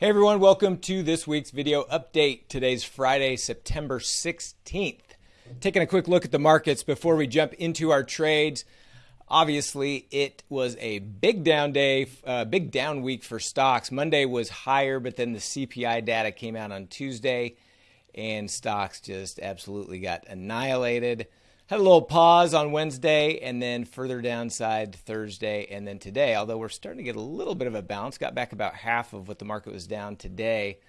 Hey everyone, welcome to this week's video update. Today's Friday, September 16th. Taking a quick look at the markets before we jump into our trades. Obviously, it was a big down day, uh, big down week for stocks. Monday was higher, but then the CPI data came out on Tuesday, and stocks just absolutely got annihilated. Had a little pause on Wednesday and then further downside Thursday and then today, although we're starting to get a little bit of a bounce. Got back about half of what the market was down today.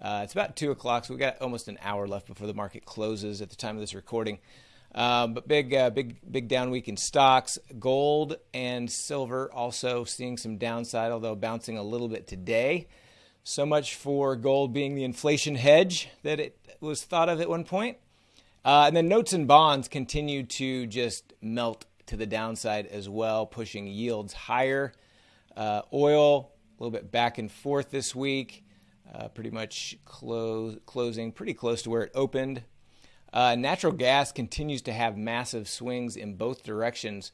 Uh, it's about 2 o'clock, so we got almost an hour left before the market closes at the time of this recording. Um, but big, uh, big, big down week in stocks. Gold and silver also seeing some downside, although bouncing a little bit today. So much for gold being the inflation hedge that it was thought of at one point. Uh, and then notes and bonds continue to just melt to the downside as well, pushing yields higher. Uh, oil, a little bit back and forth this week, uh, pretty much close, closing pretty close to where it opened. Uh, natural gas continues to have massive swings in both directions.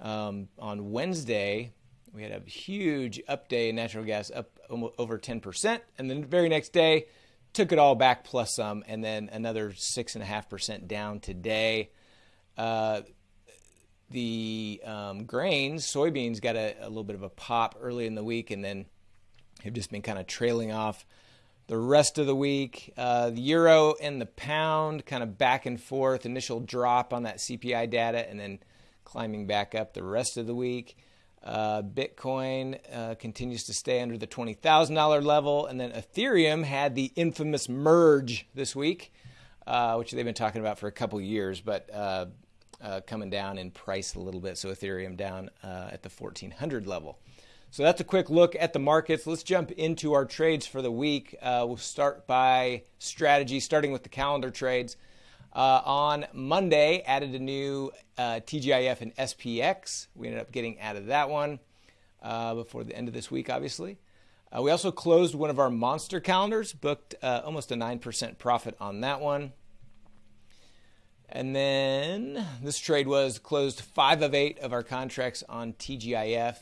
Um, on Wednesday, we had a huge up day in natural gas, up over 10%. And then the very next day, took it all back plus some, and then another six and a half percent down today. Uh, the um, grains, soybeans, got a, a, little bit of a pop early in the week, and then have just been kind of trailing off the rest of the week. Uh, the euro and the pound kind of back and forth. Initial drop on that CPI data, and then climbing back up the rest of the week. Uh, Bitcoin uh, continues to stay under the $20,000 level. And then Ethereum had the infamous merge this week, uh, which they've been talking about for a couple years, but uh, uh, coming down in price a little bit. So Ethereum down uh, at the 1400 level. So that's a quick look at the markets. Let's jump into our trades for the week. we'll start by strategy, starting with the calendar trades. Uh, on Monday, added a new uh, TGIF and SPX. We ended up getting out of that one uh, before the end of this week, obviously. Uh, we also closed one of our monster calendars, booked uh, almost a 9% profit on that one. And then this trade was closed five of eight of our contracts on TGIF.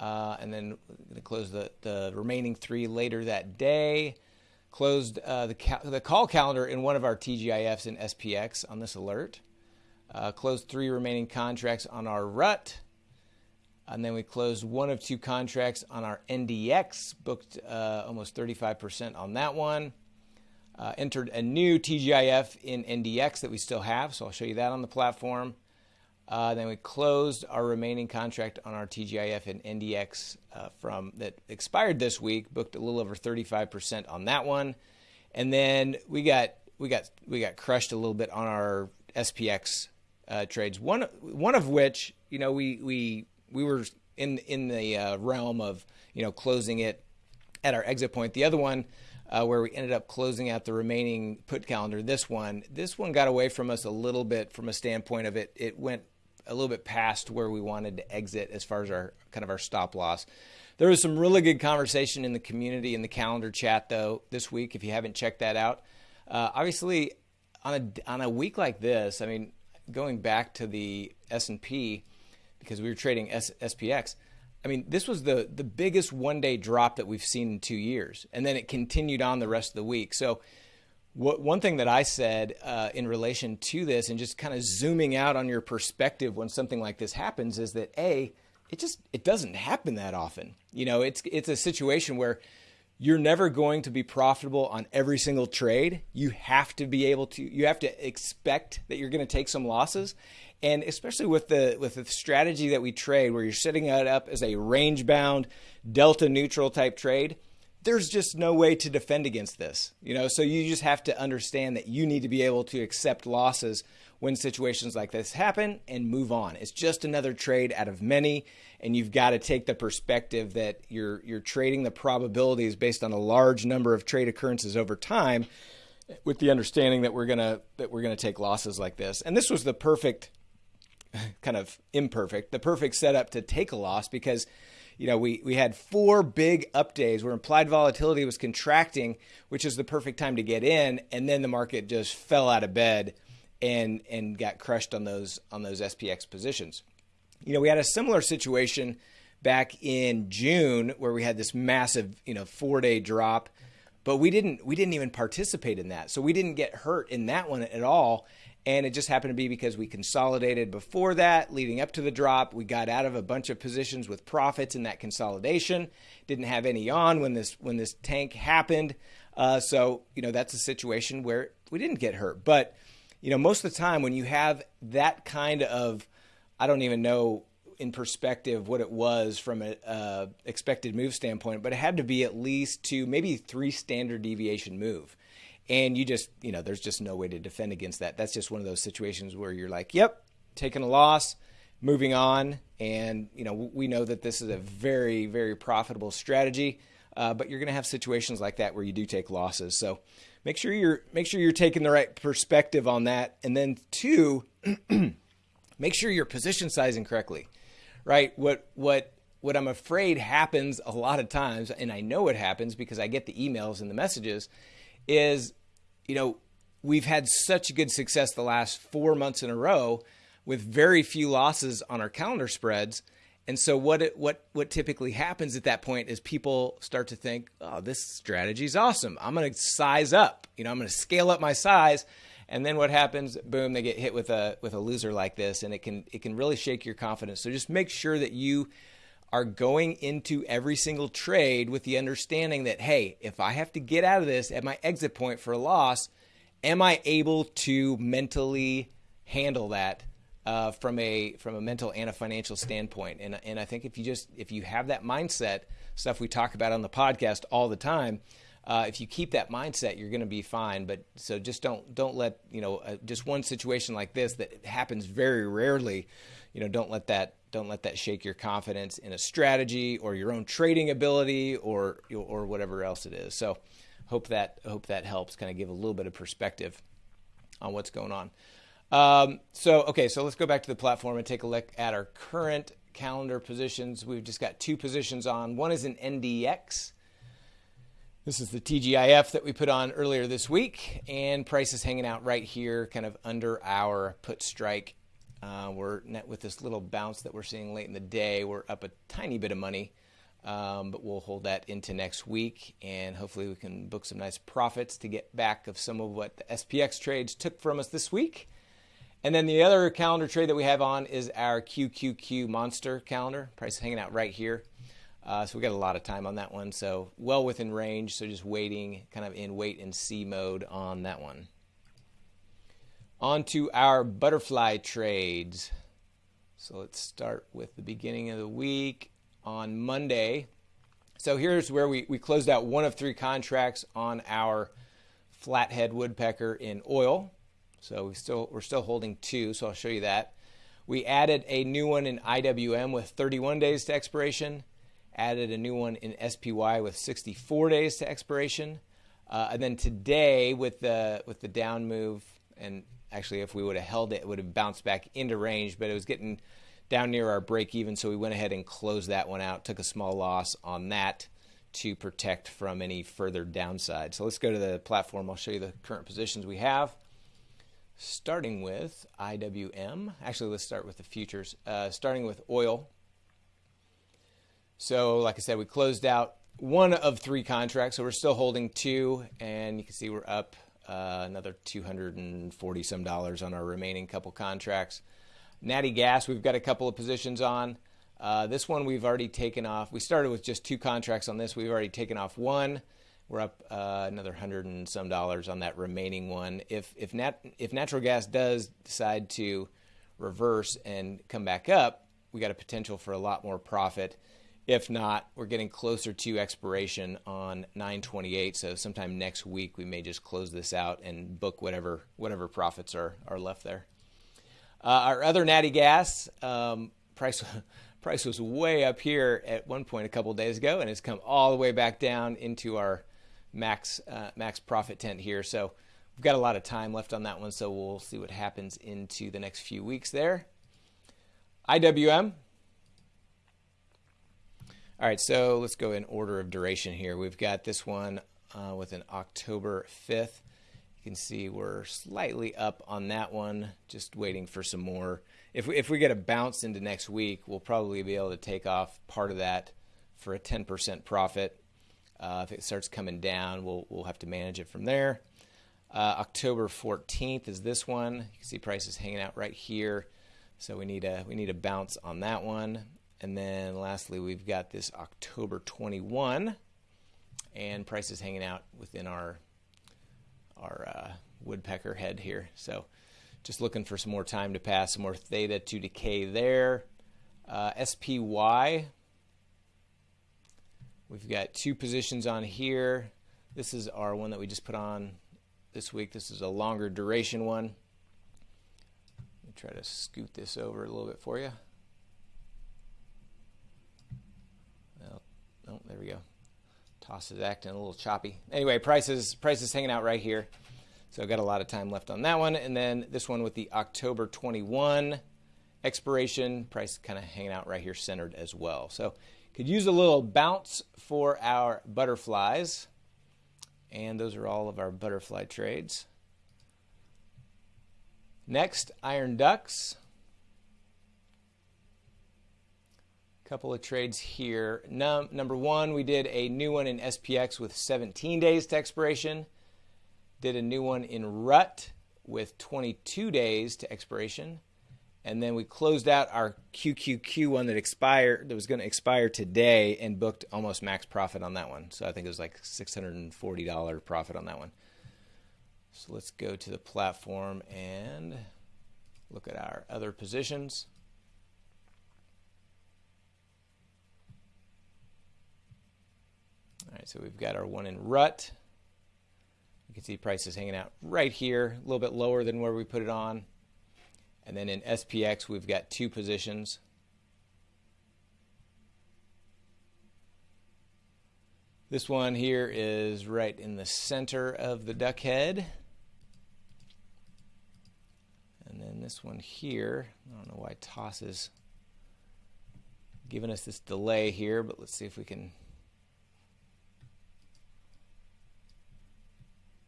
Uh, and then closed the, the remaining three later that day closed uh, the, ca- the call calendar in one of our TGIFs and SPX on this alert. Uh, closed three remaining contracts on our RUT. And then we closed one of two contracts on our NDX, booked uh, almost 35% on that one. Uh, entered a new TGIF in NDX that we still have, so I'll show you that on the platform. Uh, then we closed our remaining contract on our TGIF and NDX uh, from that expired this week. Booked a little over 35% on that one, and then we got we got we got crushed a little bit on our SPX uh, trades. One one of which you know we we we were in in the uh, realm of you know closing it at our exit point. The other one. Uh, where we ended up closing out the remaining put calendar. This one, this one got away from us a little bit from a standpoint of it. It went a little bit past where we wanted to exit as far as our kind of our stop loss. There was some really good conversation in the community in the calendar chat though this week. If you haven't checked that out, uh, obviously on a on a week like this, I mean, going back to the S and P because we were trading S- SPX. I mean, this was the the biggest one day drop that we've seen in two years, and then it continued on the rest of the week. So what, one thing that I said uh, in relation to this, and just kind of zooming out on your perspective when something like this happens, is that a it just it doesn't happen that often. You know, it's it's a situation where you're never going to be profitable on every single trade. You have to be able to you have to expect that you're going to take some losses. And especially with the with the strategy that we trade where you're setting it up as a range bound delta neutral type trade, there's just no way to defend against this. You know, so you just have to understand that you need to be able to accept losses when situations like this happen and move on. It's just another trade out of many, and you've got to take the perspective that you're you're trading the probabilities based on a large number of trade occurrences over time with the understanding that we're gonna that we're gonna take losses like this. And this was the perfect kind of imperfect, the perfect setup to take a loss because you know, we, we had four big up days where implied volatility was contracting, which is the perfect time to get in, and then the market just fell out of bed and and got crushed on those on those SPX positions. You know, we had a similar situation back in June where we had this massive, you know, four day drop, but we didn't we didn't even participate in that, so we didn't get hurt in that one at all. And it just happened to be because we consolidated before that, leading up to the drop. We got out of a bunch of positions with profits in that consolidation. Didn't have any on when this when this tank happened. Uh, so you know that's a situation where we didn't get hurt. But you know most of the time when you have that kind of I don't even know in perspective what it was from an expected move standpoint, but it had to be at least two, maybe three standard deviation move and you just you know there's just no way to defend against that. That's just one of those situations where you're like yep taking a loss moving on. And you know we know that this is a very very profitable strategy uh, but you're going to have situations like that where you do take losses. So make sure you're make sure you're taking the right perspective on that. And then two make sure you're position sizing correctly right? What what what i'm afraid happens a lot of times and i know it happens because i get the emails and the messages is, you know, we've had such good success the last four months in a row with very few losses on our calendar spreads. And so what it, what what typically happens at that point is people start to think, "Oh, this strategy is awesome. I'm going to size up. You know, I'm going to scale up my size." And then what happens? Boom, they get hit with a with a loser like this and it can it can really shake your confidence. So just make sure that you are going into every single trade with the understanding that, hey, if I have to get out of this at my exit point for a loss, am I able to mentally handle that uh, from a from a mental and a financial standpoint? And and I think if you just if you have that mindset, stuff we talk about on the podcast all the time. Uh, if you keep that mindset, you're going to be fine. But so just don't don't let you know uh, just one situation like this that happens very rarely. You know, don't let that don't let that shake your confidence in a strategy or your own trading ability or or whatever else it is. So hope that hope that helps kind of give a little bit of perspective on what's going on. Um, so okay, so let's go back to the platform and take a look at our current calendar positions. We've just got two positions on. One is an NDX. This is the TGIF that we put on earlier this week, and price is hanging out right here, kind of under our put strike uh, we're net with this little bounce that we're seeing late in the day. We're up a tiny bit of money, um, but we'll hold that into next week, and hopefully we can book some nice profits to get back of some of what the SPX trades took from us this week. And then the other calendar trade that we have on is our QQQ Monster calendar. Price hanging out right here. Uh, so we got a lot of time on that one. So well within range. So just waiting, kind of in wait and see mode on that one. On to our butterfly trades. So let's start with the beginning of the week on Monday. So here's where we, we closed out one of three contracts on our flathead woodpecker in oil. So we still we're still holding two, so I'll show you that. We added a new one in IWM with 31 days to expiration. Added a new one in SPY with 64 days to expiration. Uh, and then today with the with the down move and Actually, if we would have held it, it would have bounced back into range, but it was getting down near our break even, so we went ahead and closed that one out, took a small loss on that to protect from any further downside. So let's go to the platform. I'll show you the current positions we have. Starting with IWM. Actually, let's start with the futures. Uh, starting with oil. So, like I said, we closed out one of three contracts, so we're still holding two, and you can see we're up uh, another 240 some dollars on our remaining couple contracts. Natty Gas, we've got a couple of positions on. Uh, this one we've already taken off. We started with just two contracts on this. We've already taken off one. We're up uh, another hundred and some dollars on that remaining one. If if nat if natural gas does decide to reverse and come back up, we got a potential for a lot more profit. If not, we're getting closer to expiration on 928. So sometime next week we may just close this out and book whatever whatever profits are are left there. Uh, our other natty gas um, price price was way up here at one point a couple days ago, and it's come all the way back down into our max uh, max profit tent here. So we've got a lot of time left on that one, so we'll see what happens into the next few weeks there. IWM all right, so let's go in order of duration here. We've got this one uh, with an October 5th You can see we're slightly up on that one, just waiting for some more. If we, if we get a bounce into next week, we'll probably be able to take off part of that for a 10% profit. Uh, if it starts coming down, we'll, we'll have to manage it from there. Uh, October 14th is this one. You can see prices hanging out right here. So we need a we need a bounce on that one. And then lastly, we've got this October 21 and prices hanging out within our our uh, woodpecker head here. So just looking for some more time to pass, some more theta to decay there. Uh, SPY, we've got two positions on here. This is our one that we just put on this week. This is a longer duration one. Let me try to scoot this over a little bit for you. Well, oh, there we go. Toss is acting a little choppy. Anyway, prices prices hanging out right here. So I've got a lot of time left on that one. And then this one with the October 21 expiration, price kind of hanging out right here centered as well. So could use a little bounce for our butterflies. And those are all of our butterfly trades. Next, iron ducks. Couple of trades here. Num number one, we did a new one in SPX with 17 days to expiration. Did a new one in RUT with 22 days to expiration. And then we closed out our QQQ one that expired that was going to expire today and booked almost max profit on that one. So I think it was like $640 profit on that one. So let's go to the platform and look at our other positions. All right, so we've got our one in rut. You can see prices hanging out right here, a little bit lower than where we put it on. And then in SPX, we've got two positions. This one here is right in the center of the duck head. And then this one here, I don't know why Toss is giving us this delay here, but let's see if we can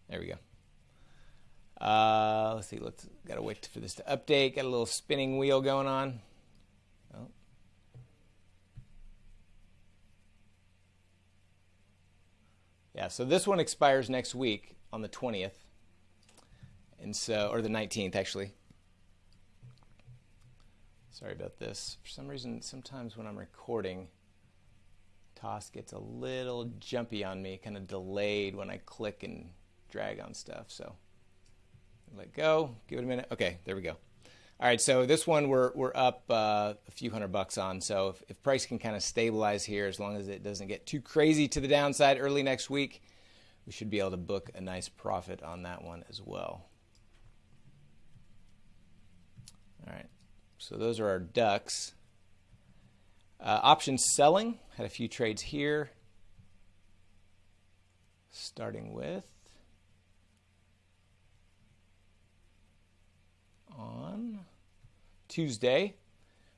There we go. Uh, let's see. Let's gotta wait for this to update. Got a little spinning wheel going on. Oh. Yeah. So this one expires next week on the twentieth, and so or the nineteenth actually. Sorry about this. For some reason, sometimes when I'm recording, Toss gets a little jumpy on me, kind of delayed when I click and drag on stuff. So let go, give it a minute. Okay, there we go. All right, so this one we're, we're up uh, a few hundred bucks on. So if, if price can kind of stabilize here, as long as it doesn't get too crazy to the downside early next week, we should be able to book a nice profit on that one as well. All right, so those are our ducks. Uh, option selling, had a few trades here. Starting with on Tuesday.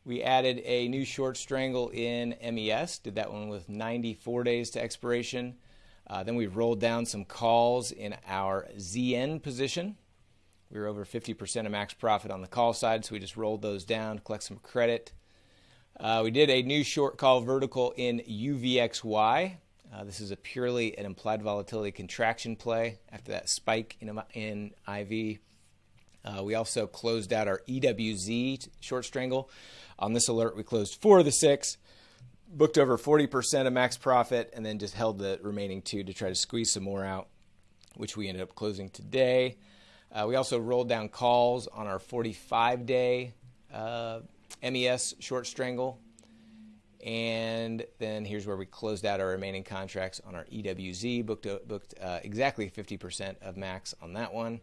We added a new short strangle in MES, did that one with 94 days to expiration. Uh, then we rolled down some calls in our ZN position. We were over 50% of max profit on the call side, so we just rolled those down, collect some credit. Uh, we did a new short call vertical in UVXY. Uh, this is a purely an implied volatility contraction play after that spike in, in IV uh, we also closed out our EWZ short strangle. On this alert, we closed four of the six, booked over 40% of max profit, and then just held the remaining two to try to squeeze some more out, which we ended up closing today. Uh, we also rolled down calls on our 45 day uh, MES short strangle. And then here's where we closed out our remaining contracts on our EWZ, booked, booked uh, exactly 50% of max on that one.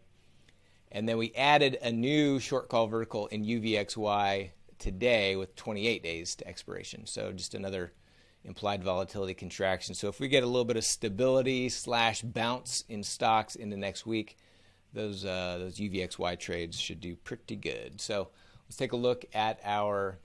And then we added a new short call vertical in UVXY today with 28 days to expiration. So just another implied volatility contraction. So if we get a little bit of stability slash bounce in stocks into next week, those uh, those UVXY trades should do pretty good. So let's take a look at our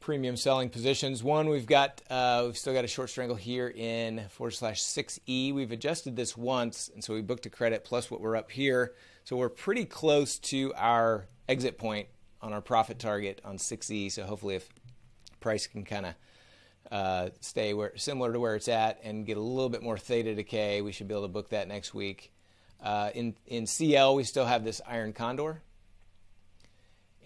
premium selling positions. One, we've got uh, we've still got a short strangle here in forward slash 6E. We've adjusted this once, and so we booked a credit plus what we're up here. So we're pretty close to our exit point on our profit target on 6E. So hopefully, if price can kind of uh, stay where similar to where it's at and get a little bit more theta decay, we should be able to book that next week. Uh, in in CL, we still have this iron condor,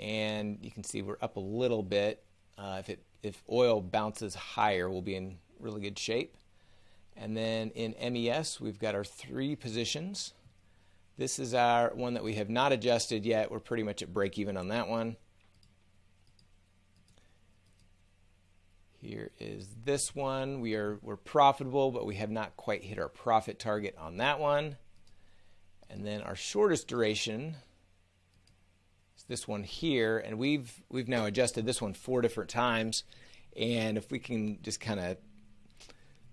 and you can see we're up a little bit. Uh, if it if oil bounces higher, we'll be in really good shape. And then in MES, we've got our three positions. This is our one that we have not adjusted yet. We're pretty much at break even on that one. Here is this one. We are we're profitable, but we have not quite hit our profit target on that one. And then our shortest duration this one here, and we've we've now adjusted this one four different times. And if we can just kind of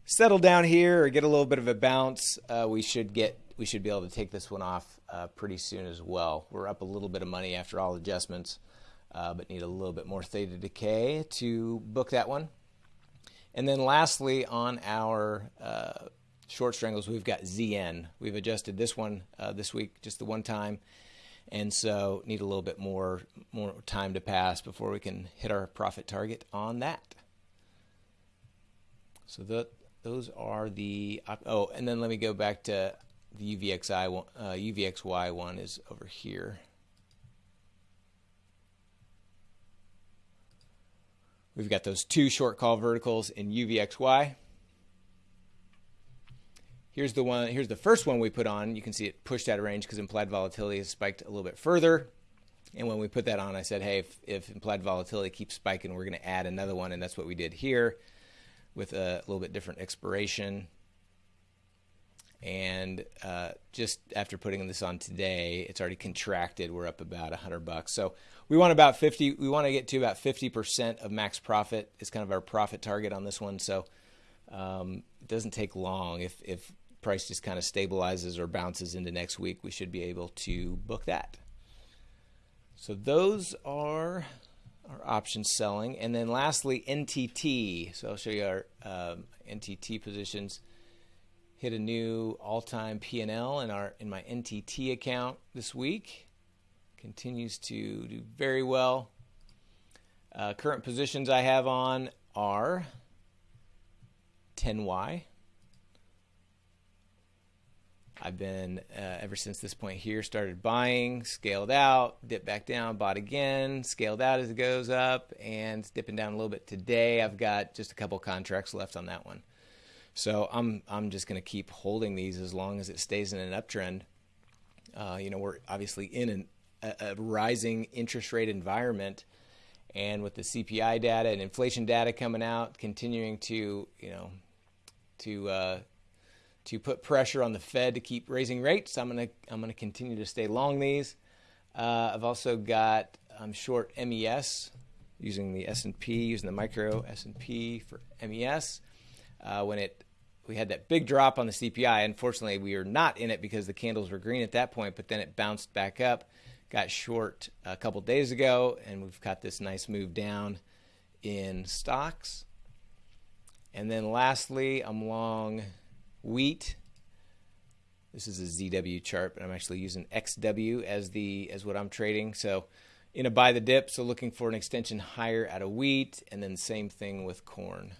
settle down here or get a little bit of a bounce, uh, we should get we should be able to take this one off uh, pretty soon as well. We're up a little bit of money after all adjustments, uh, but need a little bit more theta decay to book that one. And then lastly, on our uh, short strangles, we've got ZN. We've adjusted this one uh, this week just the one time and so need a little bit more more time to pass before we can hit our profit target on that. So the, those are the oh, and then let me go back to the UVXI one, uh, UVXY one is over here. We've got those two short call verticals in UVXY. Here's the one. Here's the first one we put on. You can see it pushed out of range because implied volatility has spiked a little bit further. And when we put that on, I said, hey, if, if implied volatility keeps spiking, we're going to add another one. And that's what we did here with a little bit different expiration. And uh, just after putting this on today, it's already contracted. We're up about 100 bucks. So we want about 50. We want to get to about 50% of max profit. It's kind of our profit target on this one. So um, it doesn't take long. If if price just kind of stabilizes or bounces into next week, we should be able to book that. So those are our options selling. And then lastly, NTT. So I'll show you our um, NTT positions. Hit a new all-time P&L in our in my NTT account this week. Continues to do very well. Uh, current positions I have on are 10Y. I've been, uh, ever since this point here, started buying, scaled out, dipped back down, bought again, scaled out as it goes up, and dipping down a little bit today. I've got just a couple contracts left on that one. So I'm, I'm just going to keep holding these as long as it stays in an uptrend. Uh, you know, we're obviously in an, a, a rising interest rate environment and with the CPI data and inflation data coming out, continuing to you know to uh, to put pressure on the Fed to keep raising rates. I'm gonna I'm gonna continue to stay long these. Uh, I've also got I'm short MES using the S&P using the micro S&P for MES. Uh, when it we had that big drop on the CPI. Unfortunately, we were not in it because the candles were green at that point, but then it bounced back up. Got short a couple days ago, and we've got this nice move down in stocks. And then lastly, I'm long wheat. This is a ZW chart, but I'm actually using XW as the as what I'm trading. So in a buy the dip, so looking for an extension higher out of wheat, and then same thing with corn.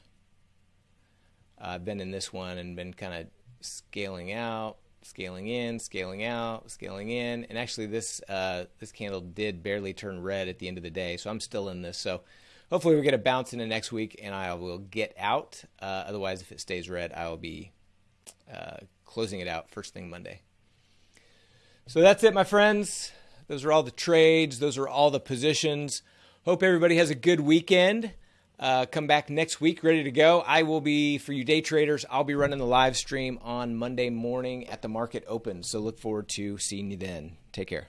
Uh, I've been in this one and been kind of scaling out, scaling in, scaling out, scaling in, and actually this uh, this candle did barely turn red at the end of the day, so I'm still in this. So hopefully we get a bounce in the next week and I will get out. Uh, otherwise, if it stays red, I will be uh, closing it out first thing Monday. So that's it, my friends. Those are all the trades. Those are all the positions. Hope everybody has a good weekend. Uh, come back next week ready to go. I will be, for you day traders, I'll be running the live stream on Monday morning at the market open. So look forward to seeing you then. Take care.